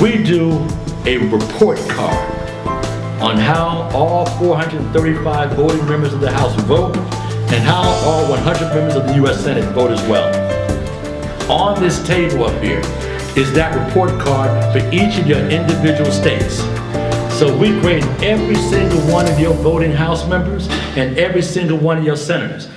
we do a report card on how all 435 voting members of the House vote and how all 100 members of the U.S. Senate vote as well. On this table up here is that report card for each of your individual states. So we grade every single one of your voting House members and every single one of your senators.